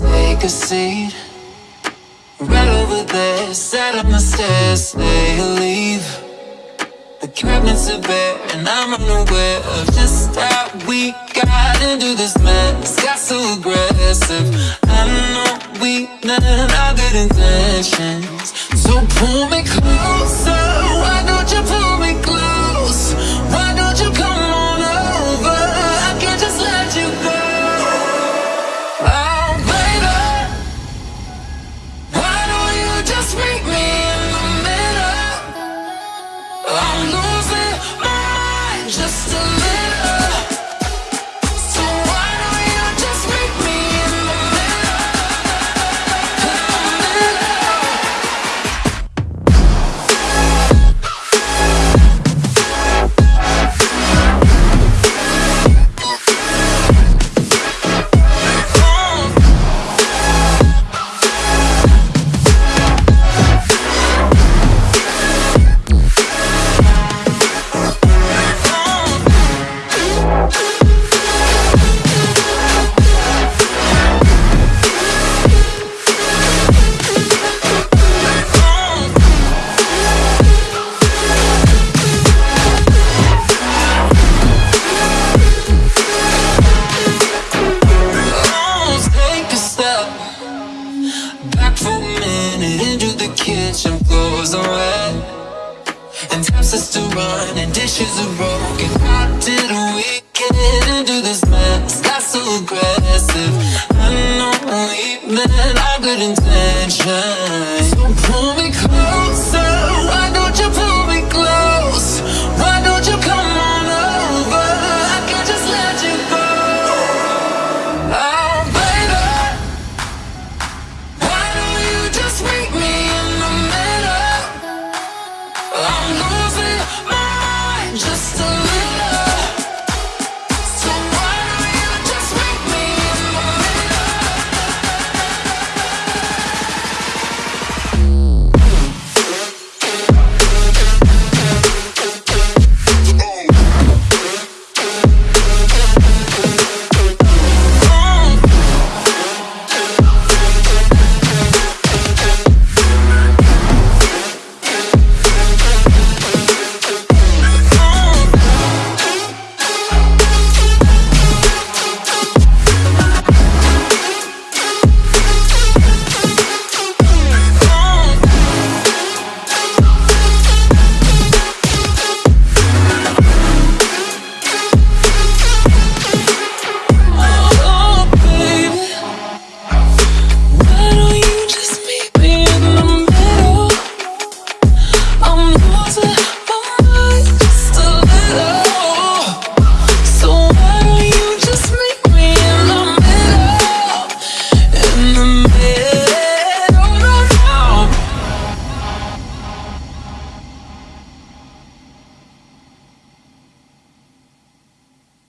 take a seat Right over there, sat on the stairs, they leave. The cabinets are bare and I'm unaware of just how we got into this mess. Got so aggressive, I know we meant all good intentions So pull me closer, kitchen. Floors are wet and taps are still running, dishes are broken. How did we get into this mess? Got so aggressive. I know we meant all good intentions. So pull